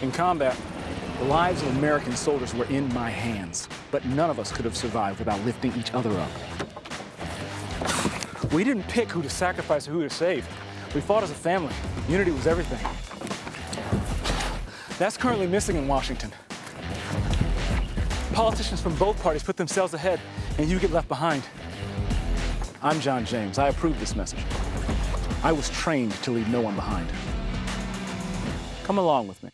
In combat, the lives of American soldiers were in my hands, but none of us could have survived without lifting each other up. We didn't pick who to sacrifice or who to save. We fought as a family. Unity was everything. That's currently missing in Washington. Politicians from both parties put themselves ahead, and you get left behind. I'm John James. I approve this message. I was trained to leave no one behind. Come along with me.